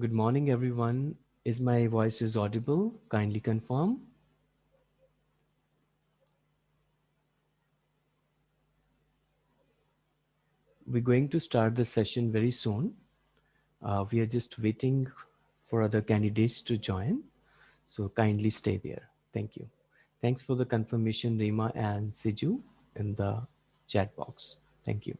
Good morning, everyone. Is my voice is audible? Kindly confirm. We're going to start the session very soon. Uh, we are just waiting for other candidates to join. So kindly stay there. Thank you. Thanks for the confirmation, Rima and Siju in the chat box. Thank you.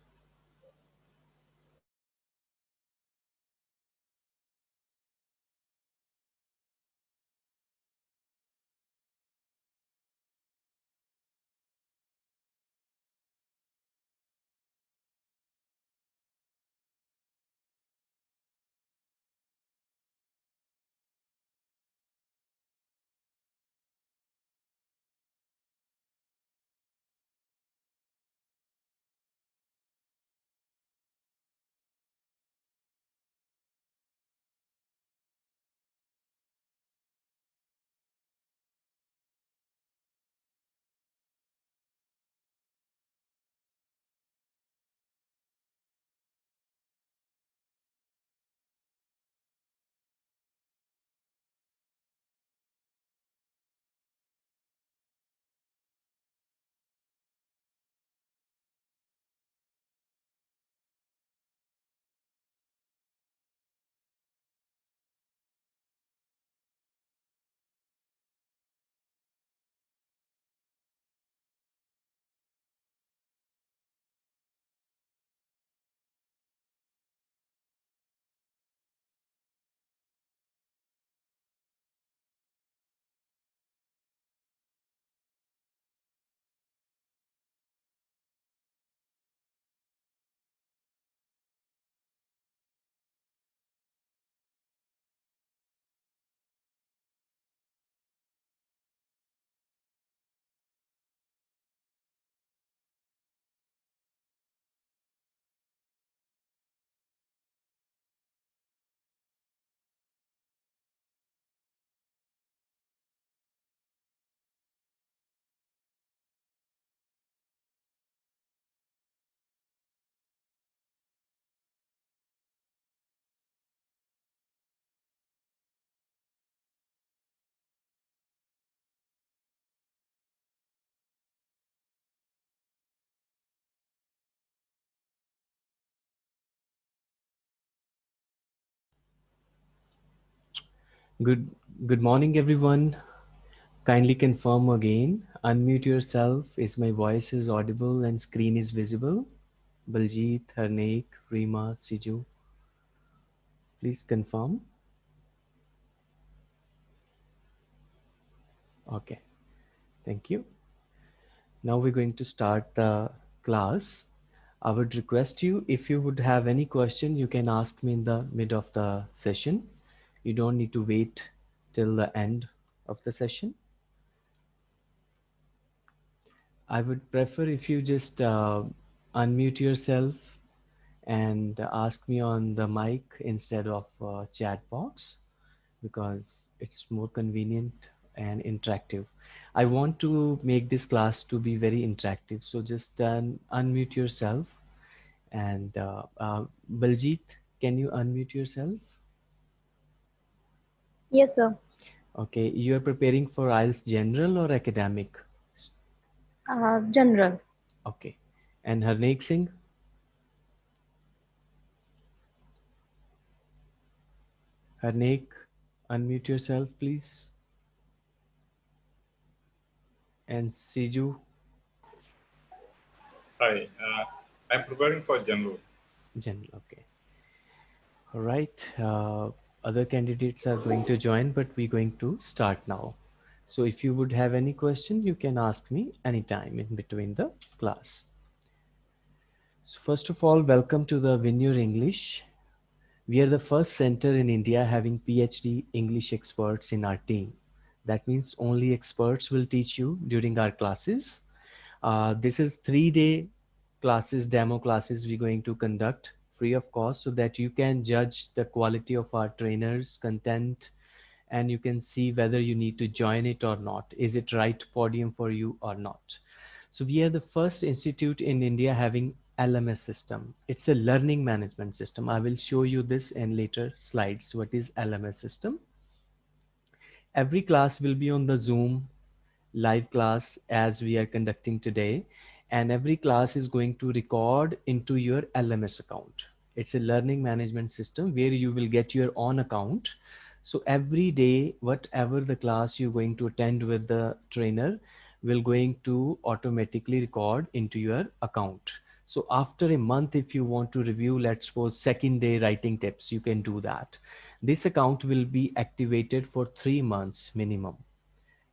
Good, good morning, everyone. Kindly confirm again. Unmute yourself. Is my voice is audible and screen is visible? Baljeet, Harneek, Rima, Siju. Please confirm. Okay, thank you. Now we're going to start the class. I would request you, if you would have any question, you can ask me in the mid of the session. You don't need to wait till the end of the session. I would prefer if you just uh, unmute yourself and ask me on the mic instead of uh, chat box because it's more convenient and interactive. I want to make this class to be very interactive. So just uh, unmute yourself and uh, uh, Baljit, can you unmute yourself? Yes, sir. Okay, you are preparing for IELTS general or academic? Uh, general. Okay, and Harneek Singh? Harneek, unmute yourself, please. And Siju? Hi, uh, I'm preparing for general. General, okay. All right. Uh, other candidates are going to join, but we're going to start now. So if you would have any question, you can ask me anytime in between the class. So first of all, welcome to the Win Your English. We are the first center in India having PhD English experts in our team. That means only experts will teach you during our classes. Uh, this is three day classes, demo classes we're going to conduct free of cost so that you can judge the quality of our trainers content and you can see whether you need to join it or not. Is it right podium for you or not? So we are the first institute in India having LMS system. It's a learning management system. I will show you this in later slides. What is LMS system? Every class will be on the Zoom live class as we are conducting today. And every class is going to record into your LMS account. It's a learning management system where you will get your own account. So every day, whatever the class you're going to attend with the trainer will going to automatically record into your account. So after a month, if you want to review, let's suppose second day writing tips, you can do that. This account will be activated for three months minimum.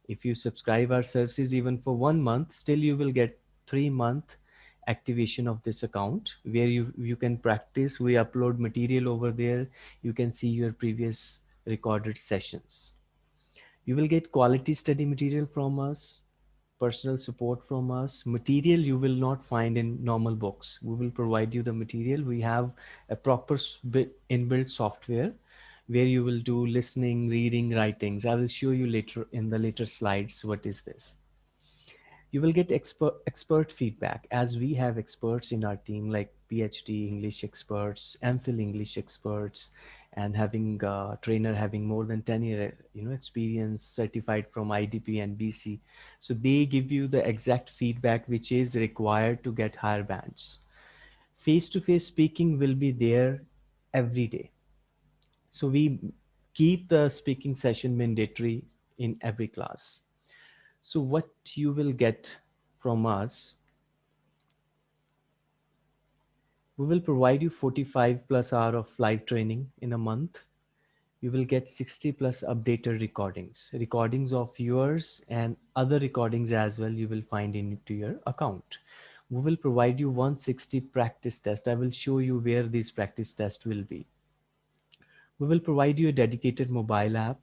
If you subscribe our services even for one month, still you will get three month activation of this account where you, you can practice. We upload material over there. You can see your previous recorded sessions. You will get quality study material from us personal support from us. Material you will not find in normal books. We will provide you the material. We have a proper inbuilt software where you will do listening, reading, writings. I will show you later in the later slides what is this you will get expert expert feedback as we have experts in our team like PhD English experts, MPhil English experts, and having a trainer having more than 10 year you know experience certified from IDP and BC. So they give you the exact feedback which is required to get higher bands. Face-to-face -face speaking will be there every day. So we keep the speaking session mandatory in every class. So what you will get from us, we will provide you 45 plus hour of live training in a month. You will get 60 plus updated recordings, recordings of yours and other recordings as well you will find into your account. We will provide you 160 practice test. I will show you where these practice tests will be. We will provide you a dedicated mobile app,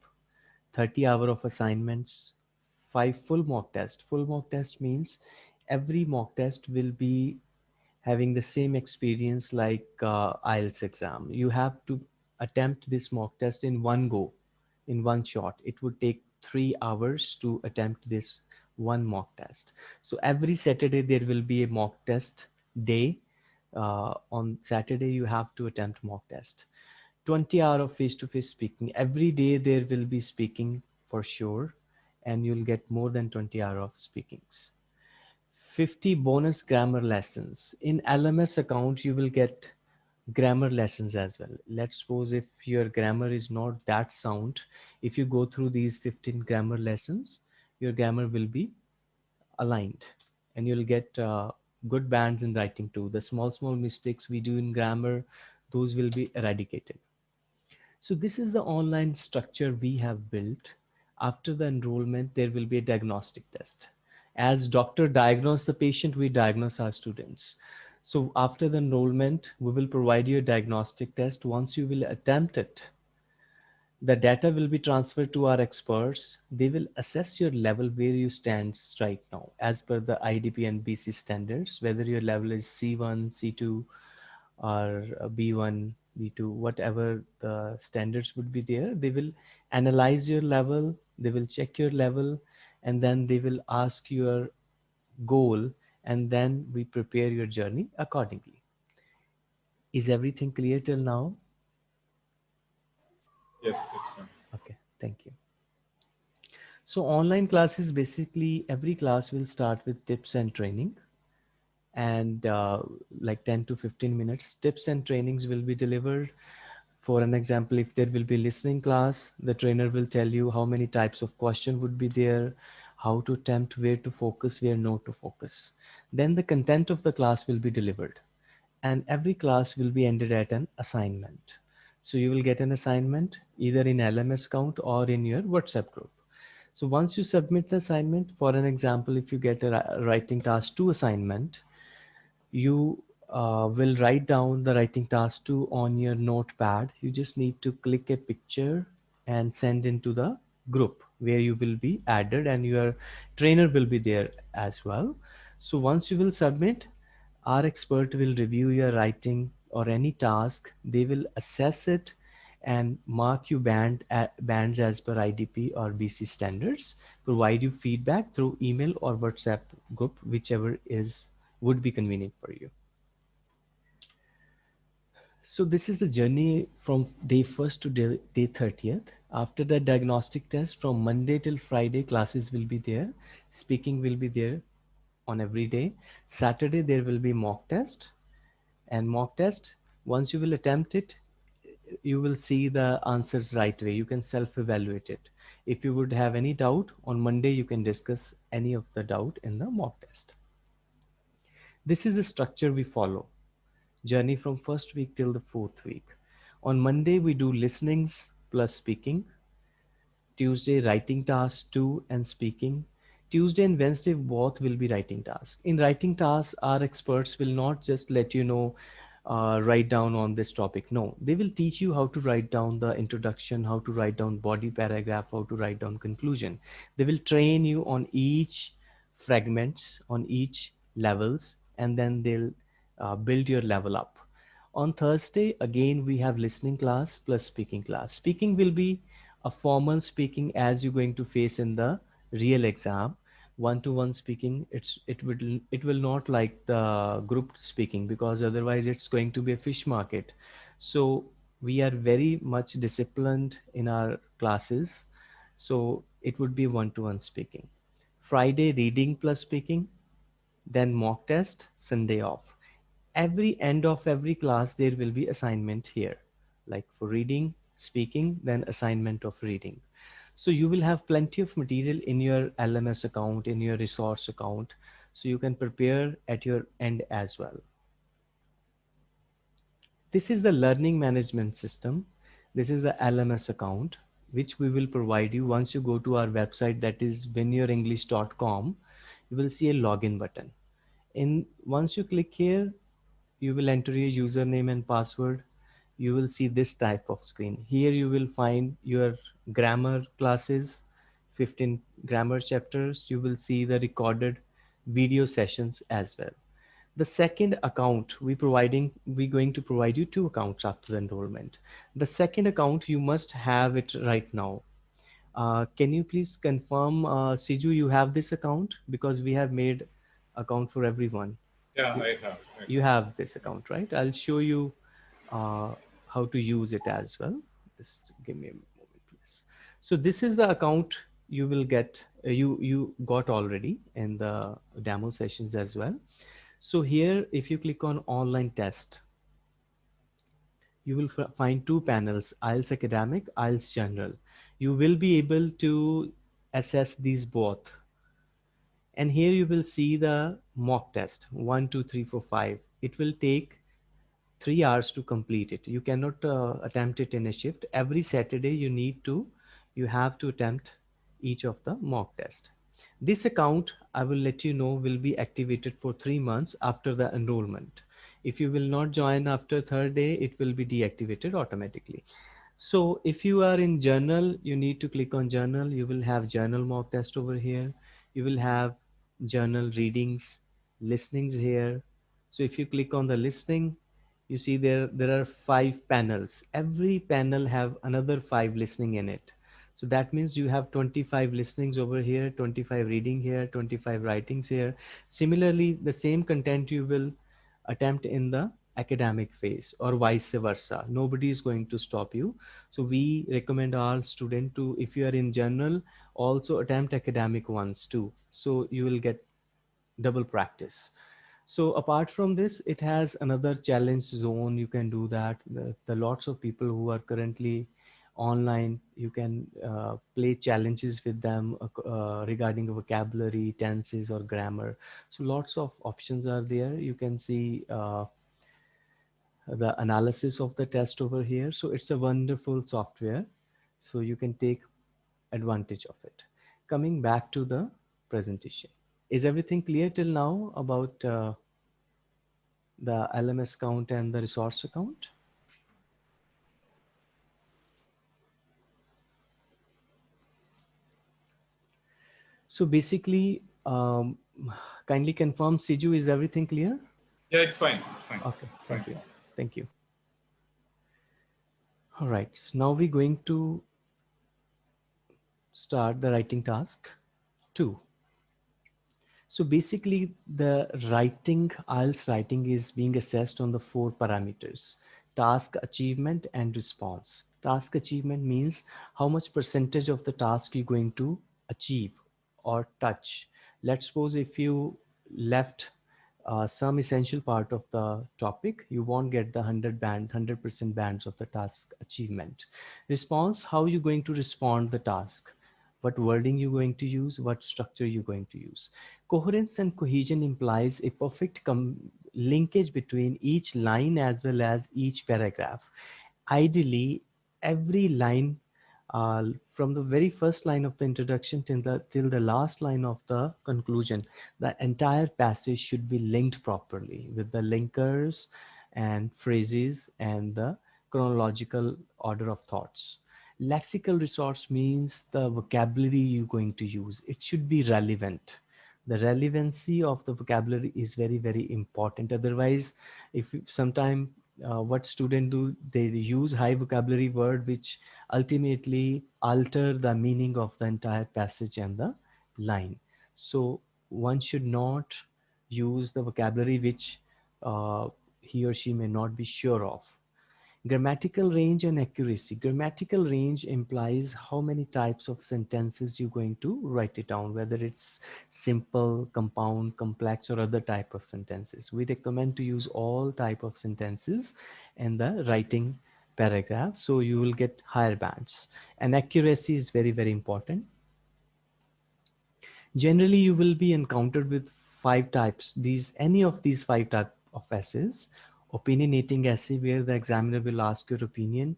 30 hour of assignments, five full mock test. Full mock test means every mock test will be having the same experience like uh, IELTS exam. You have to attempt this mock test in one go, in one shot. It would take three hours to attempt this one mock test. So every Saturday there will be a mock test day. Uh, on Saturday you have to attempt mock test. 20 hour of face-to-face -face speaking. Every day there will be speaking for sure and you'll get more than 20 hour of speakings. 50 bonus grammar lessons. In LMS account, you will get grammar lessons as well. Let's suppose if your grammar is not that sound, if you go through these 15 grammar lessons, your grammar will be aligned and you'll get uh, good bands in writing too. The small, small mistakes we do in grammar, those will be eradicated. So this is the online structure we have built after the enrollment, there will be a diagnostic test. As doctor diagnose the patient, we diagnose our students. So after the enrollment, we will provide you a diagnostic test. Once you will attempt it, the data will be transferred to our experts. They will assess your level where you stand right now as per the IDP and BC standards, whether your level is C1, C2 or B1, B2, whatever the standards would be there. They will analyze your level they will check your level and then they will ask your goal and then we prepare your journey accordingly. Is everything clear till now? Yes, it's fine. Okay, thank you. So online classes, basically every class will start with tips and training and uh, like 10 to 15 minutes tips and trainings will be delivered for an example, if there will be listening class, the trainer will tell you how many types of question would be there, how to attempt, where to focus, where not to focus. Then the content of the class will be delivered and every class will be ended at an assignment. So you will get an assignment either in LMS account or in your WhatsApp group. So once you submit the assignment, for an example, if you get a writing task two assignment, you uh, will write down the writing task two on your notepad. You just need to click a picture and send into the group where you will be added and your trainer will be there as well. So once you will submit, our expert will review your writing or any task. They will assess it and mark you band, bands as per IDP or BC standards, provide you feedback through email or WhatsApp group, whichever is would be convenient for you. So this is the journey from day first to day, day 30th. After the diagnostic test from Monday till Friday, classes will be there. Speaking will be there on every day. Saturday, there will be mock test and mock test. Once you will attempt it, you will see the answers right way. You can self-evaluate it. If you would have any doubt on Monday, you can discuss any of the doubt in the mock test. This is the structure we follow journey from first week till the fourth week. On Monday, we do listenings plus speaking. Tuesday, writing tasks two and speaking. Tuesday and Wednesday, both will be writing tasks. In writing tasks, our experts will not just let you know, uh, write down on this topic. No, they will teach you how to write down the introduction, how to write down body paragraph, how to write down conclusion. They will train you on each fragments, on each levels, and then they'll uh, build your level up. On Thursday, again, we have listening class plus speaking class. Speaking will be a formal speaking as you're going to face in the real exam. One-to-one speaking, it's it will it will not like the group speaking because otherwise it's going to be a fish market. So we are very much disciplined in our classes. So it would be one-to-one speaking. Friday reading plus speaking, then mock test, Sunday off every end of every class there will be assignment here. Like for reading speaking then assignment of reading. So you will have plenty of material in your lms account in your resource account. So you can prepare at your end as well. This is the learning management system. This is the lms account which we will provide you. Once you go to our website that is winyourenglish.com you will see a login button. In once you click here you will enter your username and password. You will see this type of screen. Here you will find your grammar classes 15 grammar chapters. You will see the recorded video sessions as well. The second account we providing we going to provide you two accounts after the enrollment. The second account you must have it right now. Uh, can you please confirm uh, Siju you have this account? Because we have made account for everyone Yeah, I have. I you have this account, right? I'll show you uh, how to use it as well. Just give me a moment, please. So this is the account you will get, uh, you, you got already in the demo sessions as well. So here, if you click on online test, you will find two panels, IELTS Academic, IELTS General. You will be able to assess these both and here you will see the mock test one two three four five. It will take three hours to complete it. You cannot uh, attempt it in a shift. Every saturday you need to you have to attempt each of the mock test. This account i will let you know will be activated for three months after the enrollment. If you will not join after third day it will be deactivated automatically. So if you are in general you need to click on general. You will have general mock test over here. You will have general readings, listenings here. So if you click on the listening, you see there, there are five panels. Every panel have another five listening in it. So that means you have 25 listenings over here, 25 reading here, 25 writings here. Similarly, the same content you will attempt in the academic phase or vice versa. Nobody is going to stop you. So we recommend all student to, if you are in general, also attempt academic ones too. So you will get double practice. So apart from this, it has another challenge zone. You can do that. The, the lots of people who are currently online, you can uh, play challenges with them uh, uh regarding vocabulary, tenses or grammar. So lots of options are there. You can see uh, the analysis of the test over here. So it's a wonderful software. So you can take advantage of it. Coming back to the presentation. Is everything clear till now about uh, the LMS count and the resource account? So basically, um, kindly confirm Siju, is everything clear? Yeah, it's fine. It's fine. Okay, It's thank fine. you. Thank you. All right, so now we're going to start the writing task two. So basically the writing, IELTS writing is being assessed on the four parameters, task achievement and response. Task achievement means how much percentage of the task you're going to achieve or touch. Let's suppose if you left uh, some essential part of the topic, you won't get the 100 band, 100% bands of the task achievement. Response, how are you going to respond the task? What wording you're going to use? What structure you're going to use? Coherence and cohesion implies a perfect linkage between each line as well as each paragraph. Ideally, every line uh, from the very first line of the introduction till the till the last line of the conclusion the entire passage should be linked properly with the linkers and phrases and the chronological order of thoughts lexical resource means the vocabulary you're going to use. It should be relevant. The relevancy of the vocabulary is very very important. Otherwise if sometime uh, what student do they use high vocabulary word which ultimately alter the meaning of the entire passage and the line. So one should not use the vocabulary which uh, he or she may not be sure of Grammatical range and accuracy. Grammatical range implies how many types of sentences you're going to write it down, whether it's simple, compound, complex, or other type of sentences. We recommend to use all type of sentences in the writing paragraph. So you will get higher bands and accuracy is very, very important. Generally, you will be encountered with five types. These, any of these five type of essays opinionating essay where the examiner will ask your opinion,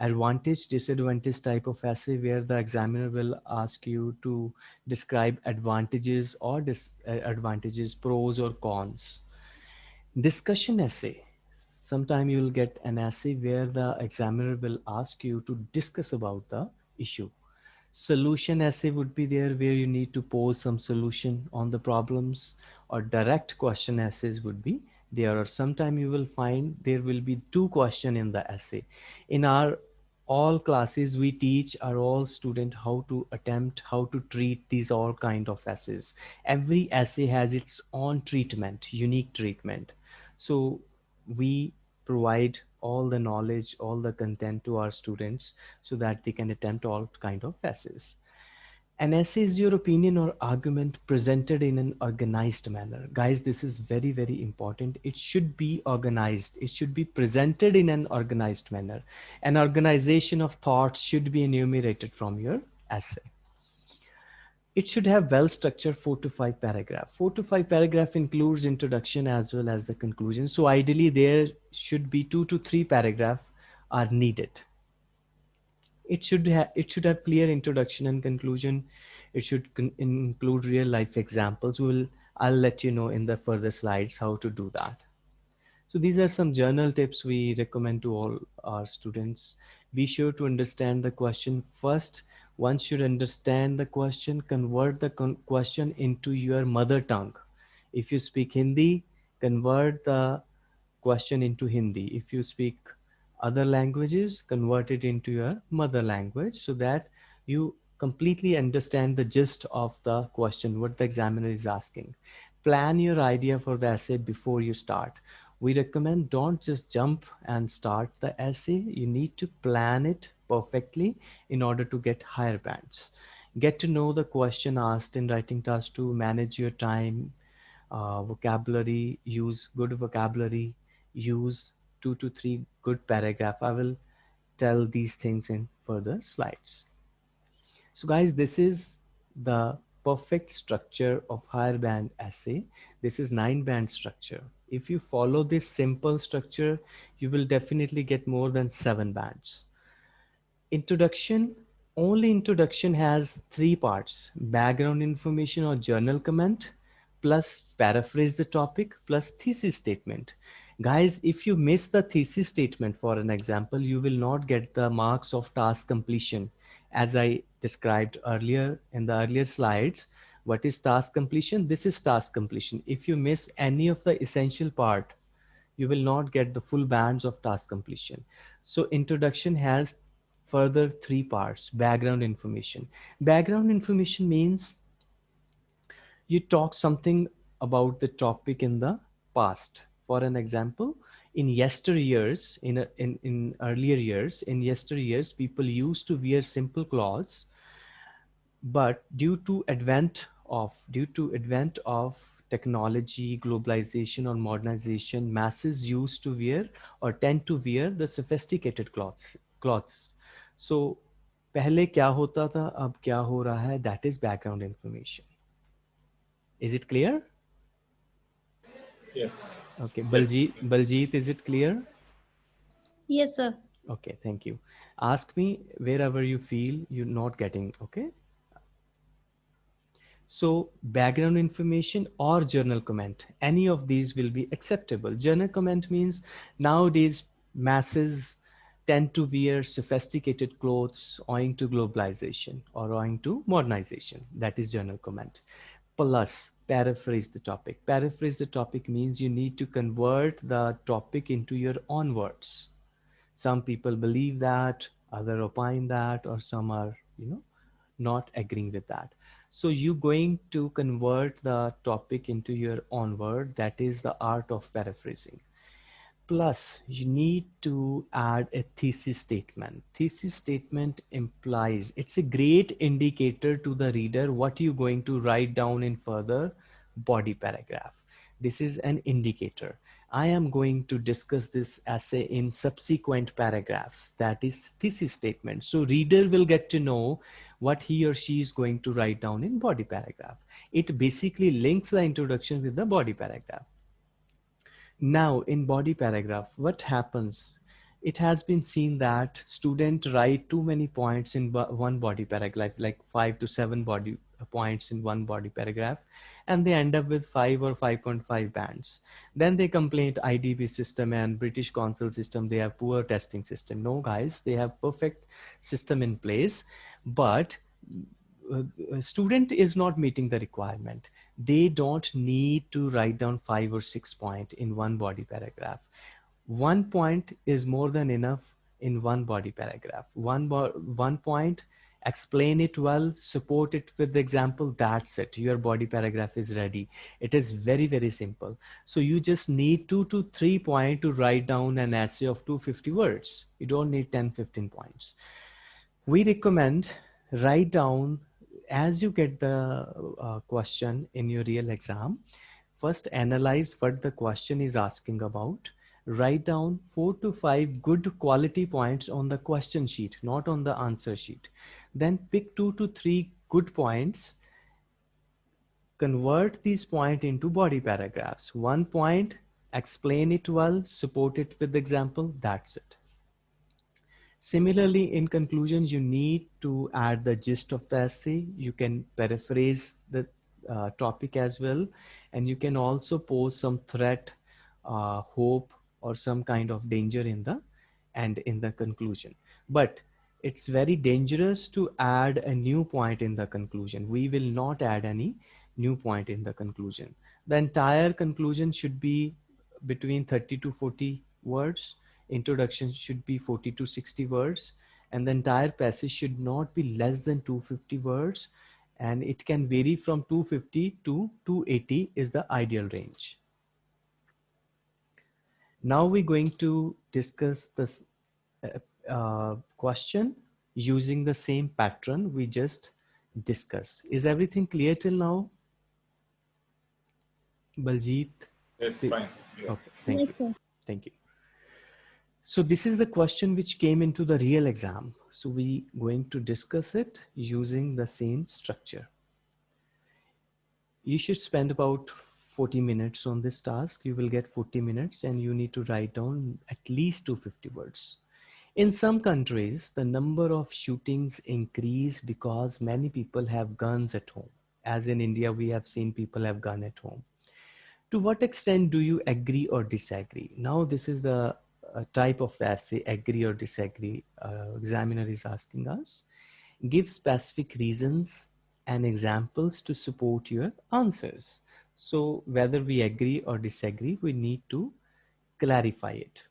advantage disadvantage type of essay where the examiner will ask you to describe advantages or disadvantages, uh, pros or cons. Discussion essay. Sometime you will get an essay where the examiner will ask you to discuss about the issue. Solution essay would be there where you need to pose some solution on the problems or direct question essays would be there or sometime you will find there will be two question in the essay. In our all classes we teach our all student how to attempt how to treat these all kind of essays. Every essay has its own treatment unique treatment. So we provide all the knowledge all the content to our students so that they can attempt all kind of essays an essay is your opinion or argument presented in an organized manner. Guys, this is very, very important. It should be organized. It should be presented in an organized manner. An organization of thoughts should be enumerated from your essay. It should have well-structured four to five paragraph. Four to five paragraph includes introduction as well as the conclusion. So ideally there should be two to three paragraph are needed it should have it should have clear introduction and conclusion. It should include real life examples. We'll i'll let you know in the further slides how to do that. So these are some journal tips we recommend to all our students. Be sure to understand the question first. One should understand the question convert the question into your mother tongue. If you speak hindi convert the question into hindi. If you speak other languages, convert it into your mother language so that you completely understand the gist of the question, what the examiner is asking. Plan your idea for the essay before you start. We recommend don't just jump and start the essay. You need to plan it perfectly in order to get higher bands. Get to know the question asked in writing task to manage your time, uh, vocabulary, use good vocabulary, use two to three good paragraph. I will tell these things in further slides. So guys, this is the perfect structure of higher band essay. This is nine band structure. If you follow this simple structure, you will definitely get more than seven bands. Introduction, only introduction has three parts, background information or journal comment, plus paraphrase the topic, plus thesis statement. Guys, if you miss the thesis statement, for an example, you will not get the marks of task completion. As I described earlier in the earlier slides, what is task completion? This is task completion. If you miss any of the essential part, you will not get the full bands of task completion. So introduction has further three parts, background information. Background information means you talk something about the topic in the past for an example, in yesteryears, in, a, in, in earlier years, in yesteryears, people used to wear simple clothes, but due to advent of, due to advent of technology, globalization or modernization, masses used to wear or tend to wear the sophisticated clothes. clothes. So पहले क्या होता था अब क्या हो रहा है that is background information. Is it clear? Yes. Okay, Baljeet, Baljeet, is it clear? Yes, sir. Okay, thank you. Ask me wherever you feel you're not getting, okay? So background information or journal comment, any of these will be acceptable. Journal comment means nowadays masses tend to wear sophisticated clothes owing to globalization or owing to modernization. That is journal comment. Plus, paraphrase the topic. Paraphrase the topic means you need to convert the topic into your own words. Some people believe that, other opine that, or some are, you know, not agreeing with that. So you're going to convert the topic into your own word. That is the art of paraphrasing. Plus, you need to add a thesis statement. Thesis statement implies it's a great indicator to the reader what you're going to write down in further body paragraph. This is an indicator. I am going to discuss this essay in subsequent paragraphs. That is thesis statement. So reader will get to know what he or she is going to write down in body paragraph. It basically links the introduction with the body paragraph. Now in body paragraph, what happens? It has been seen that student write too many points in one body paragraph, like five to seven body uh, points in one body paragraph, and they end up with five or 5.5 bands. Then they complain to IDP system and British Council system, they have poor testing system. No guys, they have perfect system in place, but uh, student is not meeting the requirement they don't need to write down five or six point in one body paragraph. One point is more than enough in one body paragraph. One, one point, explain it well, support it with the example, that's it. Your body paragraph is ready. It is very, very simple. So you just need two to three point to write down an essay of 250 words. You don't need 10, 15 points. We recommend write down as you get the uh, question in your real exam, first analyze what the question is asking about. Write down four to five good quality points on the question sheet, not on the answer sheet. Then pick two to three good points. Convert these points into body paragraphs. One point, explain it well, support it with example, that's it. Similarly, in conclusions, you need to add the gist of the essay. You can paraphrase the uh, topic as well. And you can also pose some threat, uh, hope, or some kind of danger in the and in the conclusion. But it's very dangerous to add a new point in the conclusion. We will not add any new point in the conclusion. The entire conclusion should be between 30 to 40 words introduction should be 40 to 60 words and the entire passage should not be less than 250 words and it can vary from 250 to 280 is the ideal range. Now we're going to discuss this uh, uh, question using the same pattern we just discussed. Is everything clear till now? Baljeet? Yes, fine. Yeah. Okay, thank you. Thank you. So this is the question which came into the real exam. So we going to discuss it using the same structure. You should spend about 40 minutes on this task. You will get 40 minutes and you need to write down at least 250 words. In some countries, the number of shootings increase because many people have guns at home. As in India, we have seen people have gun at home. To what extent do you agree or disagree? Now, this is the type of essay, agree or disagree, uh, examiner is asking us. Give specific reasons and examples to support your answers. So whether we agree or disagree, we need to clarify it.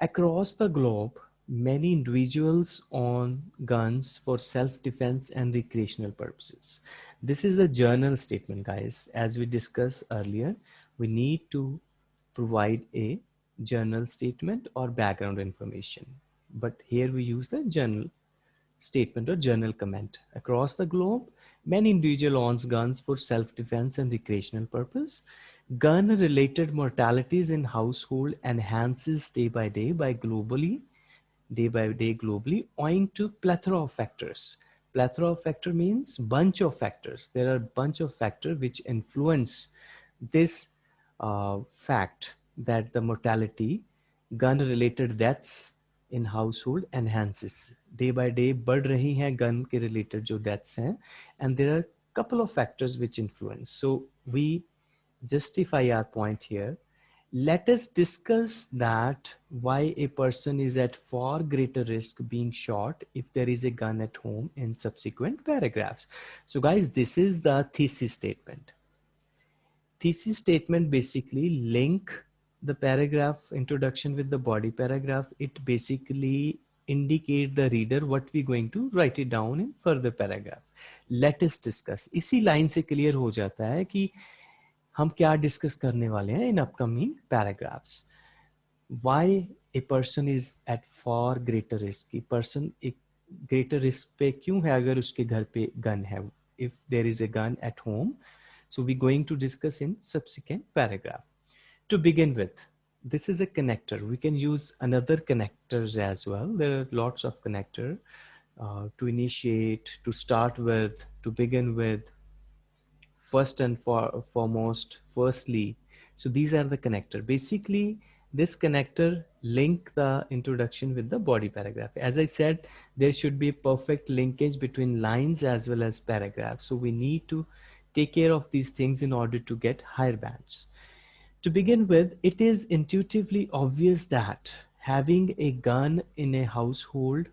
Across the globe, many individuals own guns for self-defense and recreational purposes. This is a general statement, guys. As we discussed earlier, we need to provide a general statement or background information. But here we use the general statement or general comment. Across the globe, many individual owns guns for self-defense and recreational purpose. Gun-related mortalities in household enhances day by day by globally, day by day globally, owing to plethora of factors. Plethora of factor means bunch of factors. There are bunch of factors which influence this uh, fact that the mortality, gun-related deaths in household enhances Day by day बढ़ रही हैं gun के related जो deaths हैं and there are couple of factors which influence. So we justify our point here. Let us discuss that why a person is at far greater risk being shot if there is a gun at home in subsequent paragraphs. So guys, this is the thesis statement. Thesis statement basically link the paragraph introduction with the body paragraph. It basically indicate the reader what we going to write it down in further paragraph. Let us discuss. इसी line से clear हो जाता है कि हम क्या discuss करने वाले हैं in upcoming paragraphs why a person is at for greater risk person एक ग्रेटर रिस्क पे क्यों है अगर उसके घर पे गन है if there is a gun at home so we're going to discuss in subsequent paragraph. To begin with, this is a connector. We can use another connectors as well. There are lots of connector uh, to initiate, to start with, to begin with, first and for, foremost, firstly. So these are the connector. Basically, this connector link the introduction with the body paragraph. As I said, there should be perfect linkage between lines as well as paragraphs. So we need to take care of these things in order to get higher bands. To begin with, it is intuitively obvious that having a gun in a household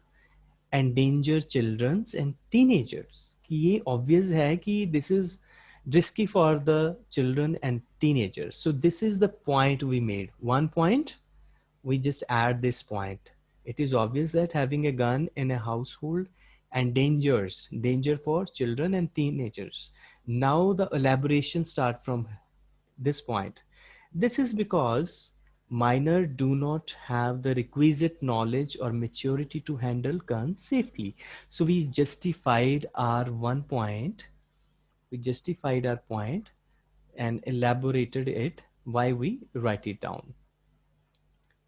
endanger children and teenagers. ये obvious है कि this is risky for the children and teenagers. So this is the point we made. One point, we just add this point. It is obvious that having a gun in a household endangers danger for children and teenagers. Now the elaboration start from this point. This is because minor do not have the requisite knowledge or maturity to handle guns safely. So we justified our one point we justified our point and elaborated it why we write it down.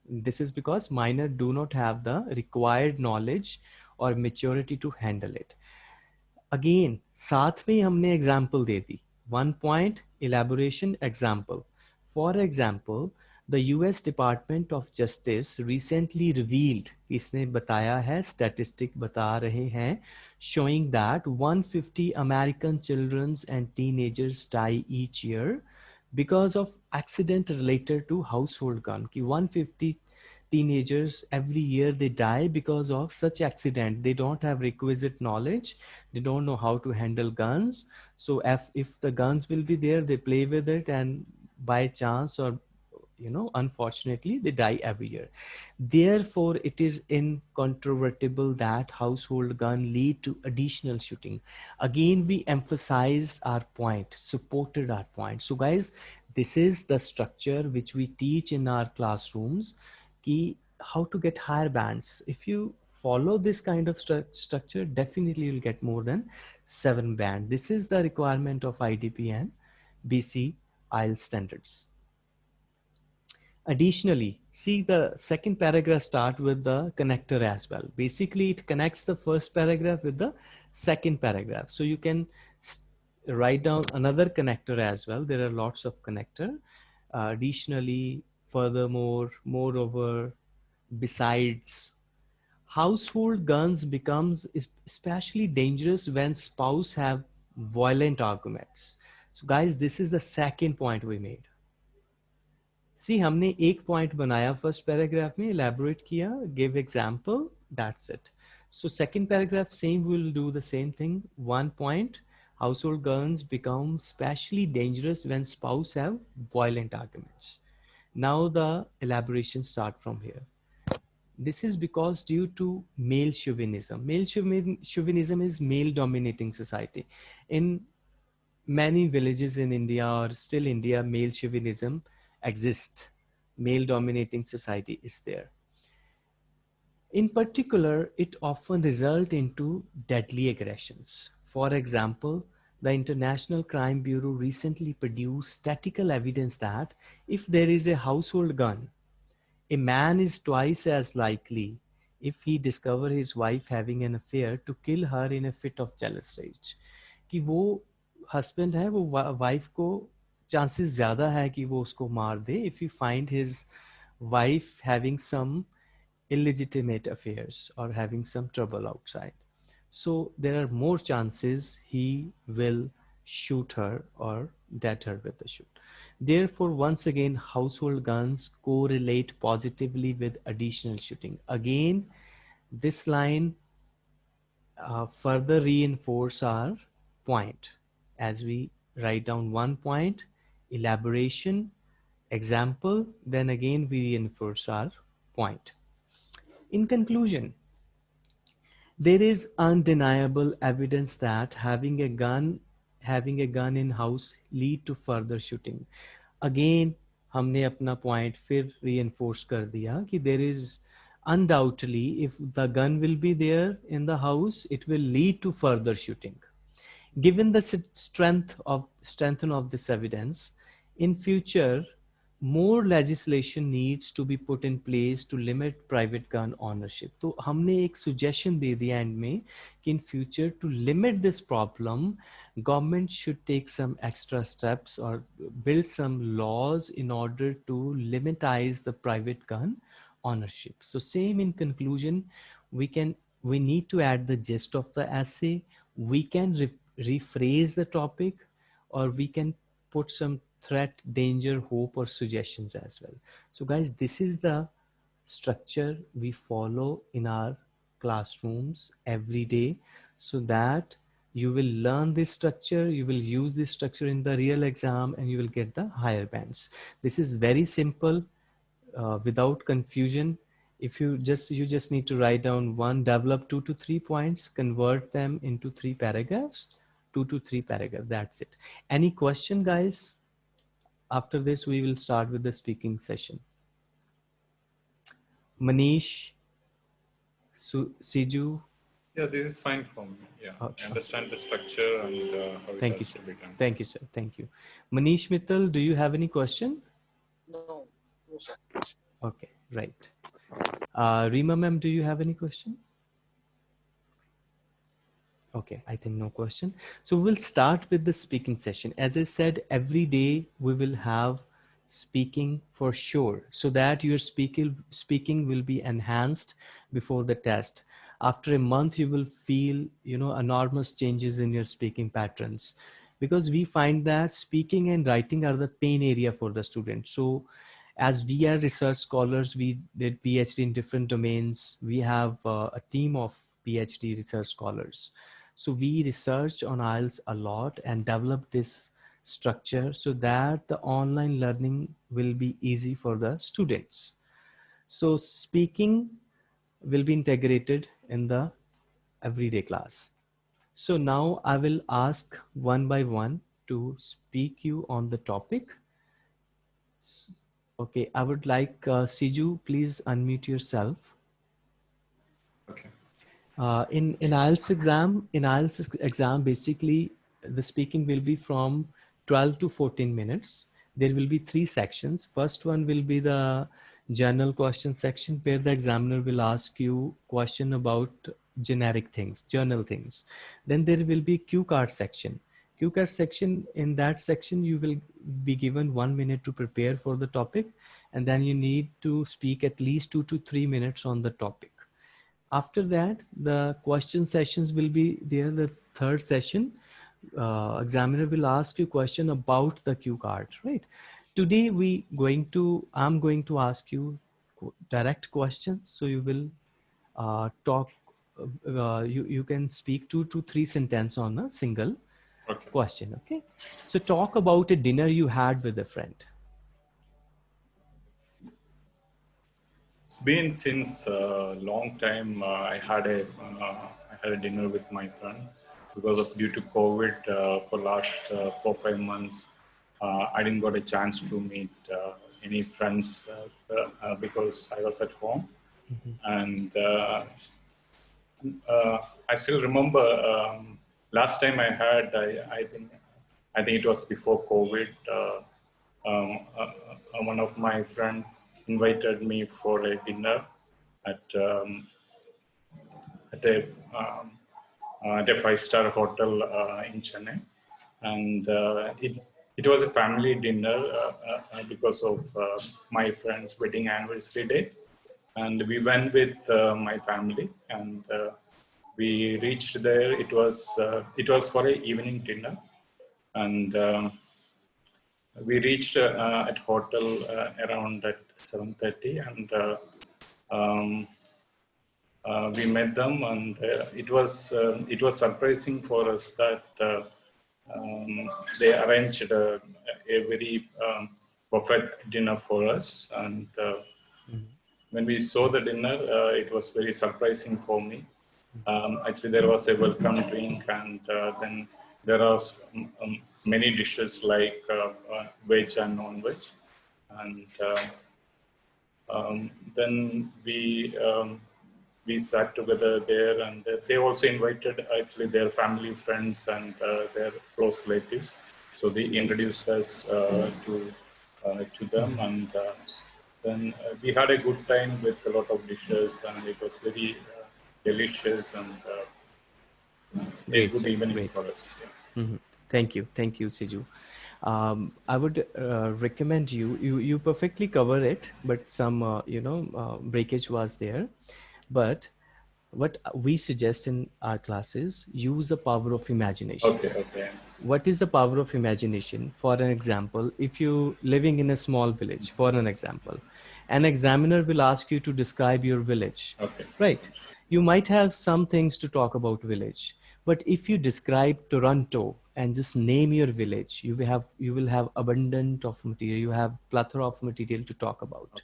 This is because minor do not have the required knowledge or maturity to handle it. Again, साथ में हमने example they the. One point, elaboration, example. For example, the US Department of Justice recently revealed, इसने बताया है, statistic बता रहे हैं, showing that 150 American children and teenagers die each year because of accident related to household gun. Ki 150 teenagers every year they die because of such accident. They don't have requisite knowledge. They don't know how to handle guns. So if, if the guns will be there, they play with it and by chance or you know unfortunately they die every year. Therefore it is incontrovertible that household gun lead to additional shooting. Again we emphasized our point supported our point. So guys this is the structure which we teach in our classrooms key how to get higher bands. If you follow this kind of stru structure definitely you'll get more than seven band. This is the requirement of idp and bc IELTS standards Additionally, see the second paragraph start with the connector as well. Basically, it connects the first paragraph with the second paragraph. So you can write down another connector as well. There are lots of connector. Uh, additionally, furthermore, moreover, besides, household guns becomes especially dangerous when spouse have violent arguments. So guys, this is the second point we made. सी हमने एक point बनाया first paragraph में elaborate किया give example that's it so second paragraph same we'll do the same thing one point household guns become especially dangerous when spouse have violent arguments now the elaboration start from here this is because due to male chauvinism male chauvinism is male dominating society in many villages in india or still india male chauvinism exists. male dominating society is there. In particular, it often result into deadly aggressions. For example, the International Crime Bureau recently produced statistical evidence that if there is a household gun, a man is twice as likely if he discover his wife having an affair to kill her in a fit of jealous rage कि वो husband है वो wife को chances ज़्यादा है कि वो उसको मार दे if you find his wife having some illegitimate affairs or having some trouble outside so there are more chances he will shoot her or dead her with the shoot therefore once again household guns correlate positively with additional shooting again this line uh, further reinforce our point as we write down one point elaboration example then again we reinforce our point in conclusion there is undeniable evidence that having a gun having a gun in house lead to further shooting again हमने अपना point फिर reinforce कर दिया कि there is undoubtedly, if the gun will be there in the house, it will lead to further shooting. Given the strength of strength of this evidence, in future, more legislation needs to be put in place to limit private gun ownership. So, हमने एक suggestion दे दिया end में कि in future to limit this problem, government should take some extra steps or build some laws in order to limitize the private gun ownership. So same in conclusion, we can we need to add the gist of the essay. We can re rephrase the topic or we can put some threat, danger, hope or suggestions as well. So guys, this is the structure we follow in our classrooms every day so that you will learn this structure, you will use this structure in the real exam and you will get the higher bands. This is very simple uh, without confusion if you just you just need to write down one develop two to three points convert them into three paragraphs two to three paragraphs. That's it. Any question guys? After this we will start with the speaking session. Manish Su siju? Yeah this is fine for me. Yeah oh, i understand the structure and uh, how thank you sir. thank you sir. Thank you. Manish mittal do you have any question? No. Okay, right. Uh, Rima ma'am, do you have any question? Okay, I think no question. So we'll start with the speaking session. As I said, every day we will have speaking for sure so that your speaking speaking will be enhanced before the test after a month you will feel you know enormous changes in your speaking patterns because we find that speaking and writing are the pain area for the student so as we are research scholars, we did PhD in different domains. We have uh, a team of PhD research scholars. So we research on IELTS a lot and develop this structure so that the online learning will be easy for the students. So speaking will be integrated in the everyday class. So now I will ask one by one to speak you on the topic. Okay, I would like uh, Siju, please unmute yourself. Uh, in in IELTS exam, in IELTS exam, basically the speaking will be from 12 to 14 minutes. There will be three sections. First one will be the general question section where the examiner will ask you question about generic things, general things. Then there will be cue card section Cue card section, in that section, you will be given one minute to prepare for the topic. And then you need to speak at least two to three minutes on the topic. After that, the question sessions will be there, the third session. Uh, examiner will ask you question about the cue card, right? Today we going to, I'm going to ask you direct questions. So you will uh, talk, uh, you, you can speak two to three sentence on a single okay. question. Okay. So talk about a dinner you had with a friend. It's been since a long time. Uh, I had a uh, I had a dinner with my friend because of due to COVID uh, for last uh, four five months. Uh, I didn't got a chance to meet uh, any friends uh, uh, uh, because I was at home, and uh, uh, I still remember um, last time I had I, I think I think it was before COVID. Uh, um, uh, uh, one of my friend invited me for a dinner at um, at a um, at a five star hotel uh, in Chennai, and uh, it it was a family dinner uh, uh, uh, because of uh, my friend's wedding anniversary day, and we went with my family and. We reached there. It was it was for a evening dinner, and um, we reached at hotel around at 7:30, and uh, um, uh, we met them, and uh, it was um, it was surprising for us that uh, um, they arranged a, a very um, buffet dinner for us, and uh, when we saw the dinner, uh, it was very surprising for me. Um, actually, there was a welcome drink, and uh, then there are many dishes like uh, uh, veg and non-veg, and uh, um, then we um, we sat together there, and they also invited actually their family, friends, and uh, their close relatives. So they introduced us uh, to uh, to them, and uh, then uh, we had a good time with a lot of dishes, and it was very uh, delicious and uh, a good evening great. for us. Yeah. Mhm. Thank you, thank you, Siju. Um, I would uh, recommend you, you. You perfectly cover it, but some, uh, you know, uh, breakage was there. But what we suggest in our classes, use the power of imagination. Okay, okay, What is the power of imagination? For an example, if you living in a small village, for an example, an examiner will ask you to describe your village okay. right you might have some things to talk about village but if you describe toronto and just name your village you will have you will have abundant of material. You have plethora of material to talk about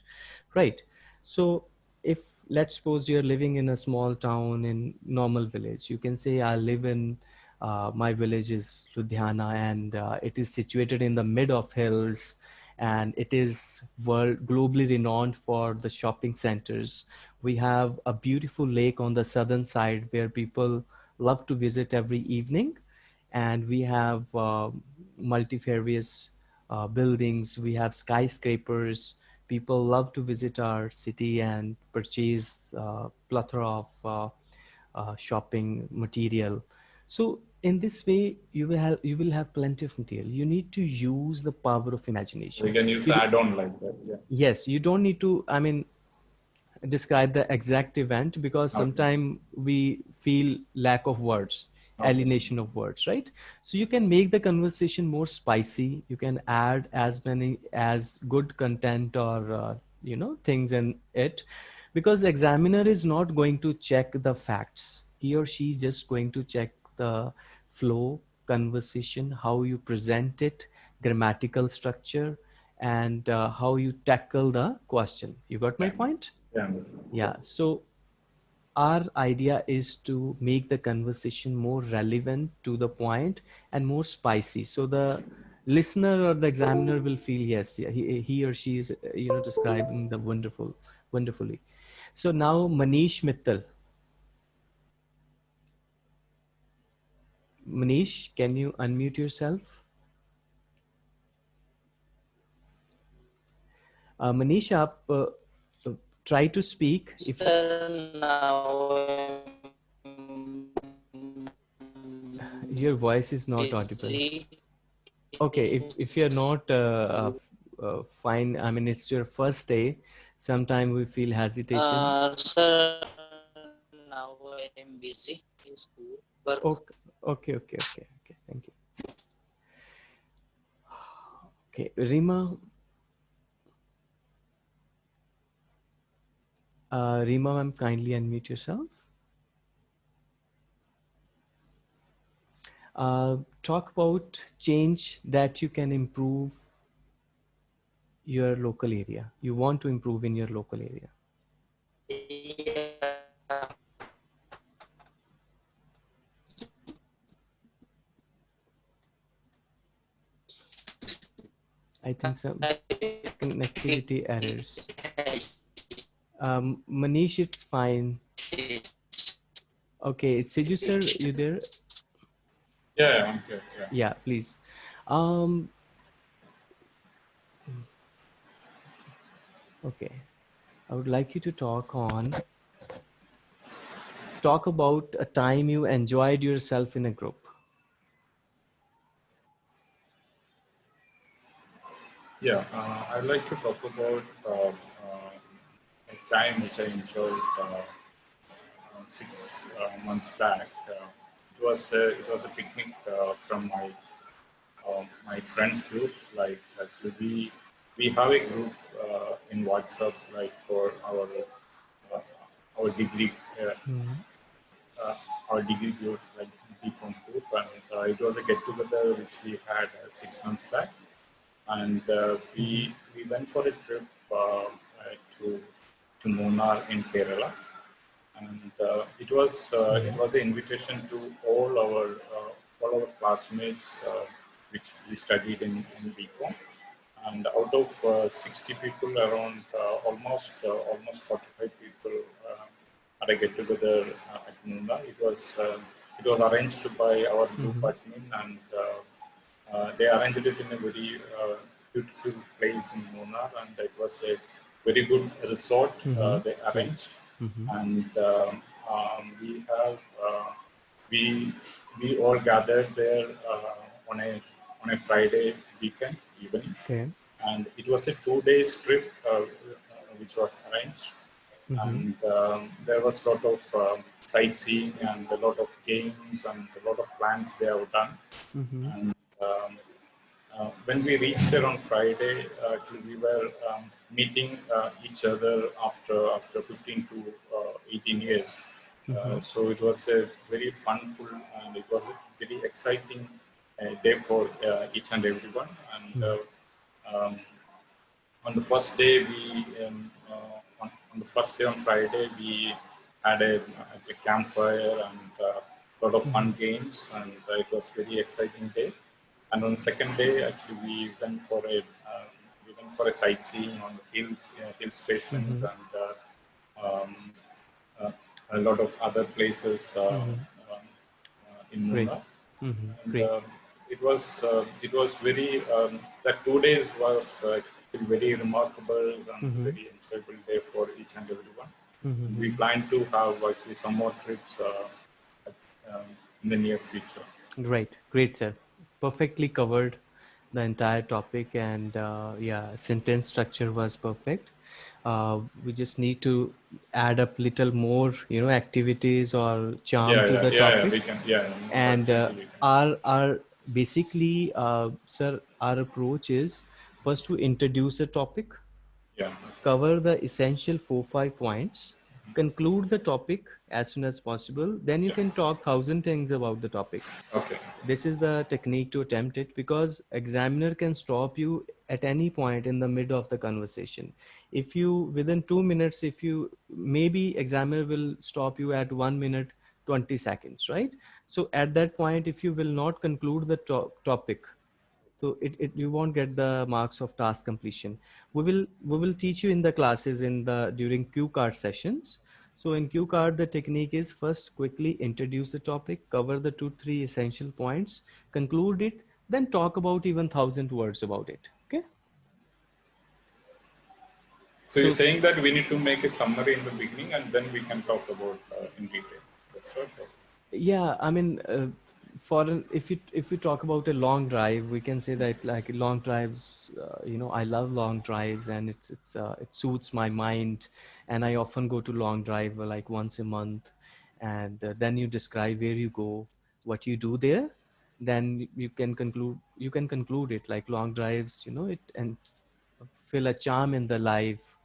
right? So if let's suppose you're living in a small town in normal village you can say i live in uh, my village is ludhiana and uh, it is situated in the mid of hills and it is world globally renowned for the shopping centers. We have a beautiful lake on the southern side where people love to visit every evening. And we have uh, multifarious uh, buildings. We have skyscrapers. People love to visit our city and purchase uh, plethora of uh, uh, shopping material. So in this way you will have you will have plenty of material. You need to use the power of So imagination you can use You add-on like that. Yeah. yes you don't need to i mean describe the exact event because Okay. sometimes we feel lack of words Okay. alienation of words right? So you can make the conversation more spicy. You can add as many as good content or uh, you know things in it because the examiner is not going to check the facts. He or she just going to check the flow conversation how you present it grammatical structure and uh, how you tackle the question. You got my point Yeah. so our idea is to make the conversation more relevant to the point and more spicy. So the listener or the examiner will feel yes he, he or she is you know describing the wonderful wonderfully. So now manish mittal. Manish can you unmute yourself? Uh, manish आप try to speak if your voice is not audible okay if, if you're not uh, uh, uh, fine i mean it's your first day sometime we feel hesitation Uh, sir, now I am busy in school. Work. okay okay okay okay okay thank you okay rima uh, rima ma'am kindly unmute yourself uh, talk about change that you can improve your local area you want to improve in your local area Yeah. I think some connectivity errors. Um, Manish, it's fine. Okay, Siju sir, you there? Yeah, yeah, I'm here. Yeah. Yeah, please. Um, okay, I would like you to talk on talk about a time you enjoyed yourself in a group. Yeah, uh, I'd like to talk about a time which I enjoyed uh, six uh, months back. Uh, it was a, it was a picnic uh, from my uh, my friends group. Like actually, we we have a group uh, in WhatsApp like for our uh, our degree uh, Mhm. uh, our degree group like BCom group, and uh, it was a get together which we had uh, six months back and uh, we we went for a trip to to Munnar in Kerala, and uh, it was uh, it was an invitation to all our uh, all our classmates, uh, which we studied in in BCom, and out of uh, 60 people, around uh, almost uh, almost 45 people uh, had a get together uh, at Munnar. It was uh, it was arranged by our group Mhm. admin and. Uh, uh, they arranged it in a very uh, beautiful place in Munnar, and it was a very good resort uh, Mhm. they arranged. Mhm. And um, um, we have uh, we we all gathered there uh, on a on a Friday weekend evening, Okay. and it was a two days trip uh, which was arranged. Mhm. And um, there was a lot of um, sightseeing and a lot of games and a lot of plans they have done. Mhm. And um, uh, when we reached there on Friday, uh, actually we were um, meeting uh, each other after after 15 to uh, 18 years. Uh, so it was a very funful and it was a very exciting uh, day for uh, each and everyone. And uh, um, on the first day, we um, uh, on, on the first day on Friday, we had a, a campfire and a lot of fun games, and it was very exciting day. And on the second day, actually, we went for a for a sightseeing on the hills, uh, hill stations, and uh, um, uh, a lot of other places uh, um, uh, in Great. Munnar. Mhm. And, um, it was uh, it was very um, that two days was uh, very remarkable and Mhm. very enjoyable day for each and everyone. Mhm. We plan to have actually some more trips uh, um, in the near future. Great, great, sir. Perfectly covered the entire topic, and uh, yeah, sentence structure was perfect. Uh, we just need to add up little more, you know, activities or charm yeah, to yeah, the yeah, topic. yeah, we can. Yeah, and uh, our our basically, uh, sir, our approach is first to introduce a topic, yeah, cover the essential four five points, conclude the topic as soon as possible. Then you Yeah. can talk thousand things about the topic okay, this is the technique to attempt it because examiner can stop you at any point in the mid of the conversation if you within 2 minutes if you maybe examiner will stop you at 1 minute 20 seconds right so at that point if you will not conclude the to- topic so it, it you won't get the marks of task completion we will we will teach you in the classes in the during cue card sessions so in cue card the technique is first quickly introduce the topic cover the two three essential points conclude it then talk about even thousand words about it okay so, you're saying that we need to make a summary in the beginning and then we can talk about uh, in detail. That's right. yeah i mean uh, for an, if you if we talk about a long drive we can say that like long drives uh, you know i love long drives and it's it's uh, it suits my mind. And i often go to long drive uh, like once a month. And uh, then you describe where you go what you do there. Then you can conclude you can conclude it like long drives you know it and fill a charm in the life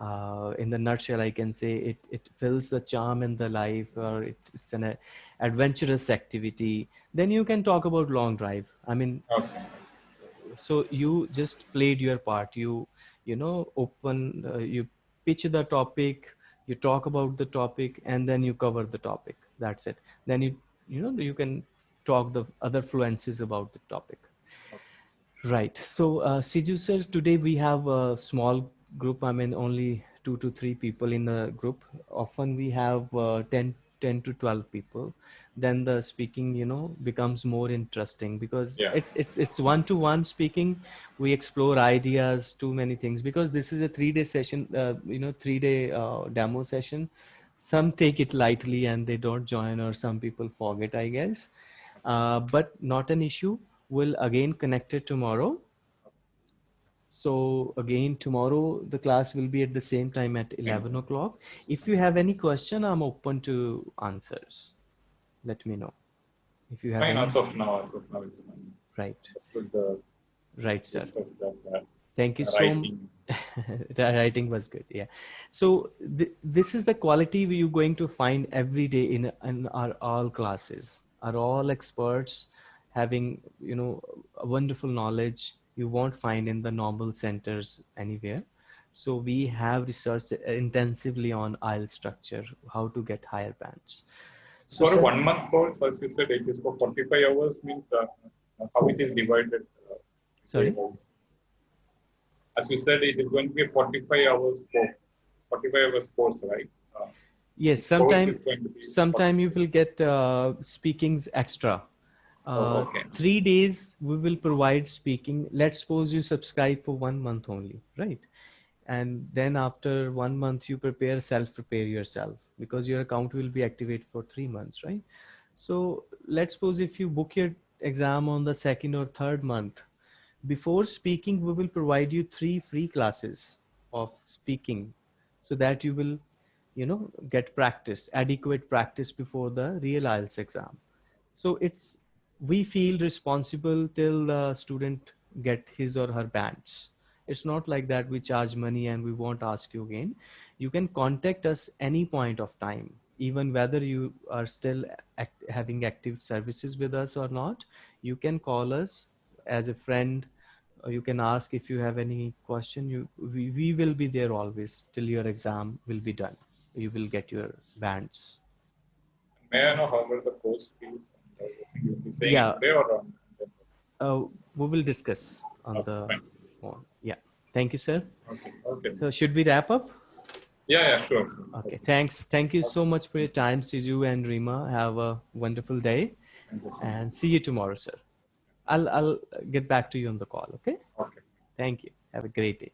uh, in the nutshell i can say it it fills the charm in the life or it, it's an adventurous activity. Then you can talk about long drive. I mean Okay. so you just played your part. You you know open uh, you pitch the topic you talk about the topic and then you cover the topic. That's it. Then you you know you can talk the other fluences about the topic. Right. So, uh, Siju sir, today we have a small group. I mean, only two to three people in the group. Often we have uh, 10, 10 to 12 people. Then the speaking, you know, becomes more interesting because Yeah. it, it's it's one to one speaking. We explore ideas, too many things. Because this is a three day session, uh, you know, three day uh, demo session. Some take it lightly and they don't join, or some people forget, I guess uh, but not an issue. We'll again connect it tomorrow. So again, tomorrow the class will be at the same time at 11 o'clock. If you have any question, I'm open to answers. Let me know. If you have Fine, any, as of now, as of now, right, uh, right, sir. of uh, Thank you so much. writing. the writing was good yeah so th- this is the quality you're going to find every day in in our all classes are all experts having you know a wonderful knowledge you won't find in the normal centers anywhere so we have researched intensively on IELTS structure how to get higher bands So for a one month course, as you said, it is for 45 hours means uh, how it is divided. Uh, Sorry? As you said, it is going to be a 45 hours course, 45 hours course, right? Uh, yes sometimes is going to be sometime you will get uh, speakings extra Oh, uh, okay. three days we will provide speaking. Let's suppose you subscribe for one month only right? And then after one month you prepare self prepare yourself because your account will be activated for three months right? So let's suppose if you book your exam on the second or third month before speaking we will provide you three free classes of speaking so that you will you know get practice adequate practice before the real IELTS exam. So it's we feel responsible till the student get his or her bands. It's not like that we charge money and we won't ask you again. You can contact us any point of time even whether you are still act- having active services with us or not. You can call us as a friend. Or you can ask if you have any question. You we, we will be there always till your exam will be done. You will get your bands. May I know how much the course fees? And everything You'll be saying Yeah. today or on? uh, we will discuss on Okay, the fine. phone. Yeah. Thank you sir. Okay, okay. so should we wrap up? Yeah, yeah, sure, sure. okay. Thanks. Thank you so much for your time siju and rima have a wonderful day. And see you tomorrow sir. I'll i'll get back to you on the call okay? Okay. thank you. Have a great day